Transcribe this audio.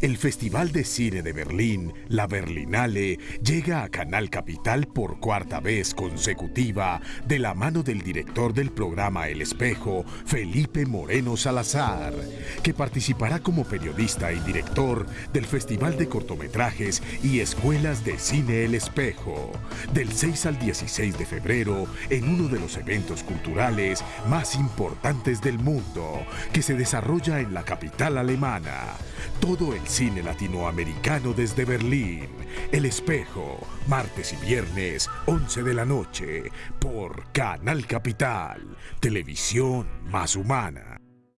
el Festival de Cine de Berlín, la Berlinale, llega a Canal Capital por cuarta vez consecutiva de la mano del director del programa El Espejo, Felipe Moreno Salazar, que participará como periodista y director del Festival de Cortometrajes y Escuelas de Cine El Espejo, del 6 al 16 de febrero en uno de los eventos culturales más importantes del mundo, que se desarrolla en la capital alemana. Todo cine latinoamericano desde Berlín. El Espejo, martes y viernes, 11 de la noche, por Canal Capital, televisión más humana.